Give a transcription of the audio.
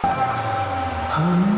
花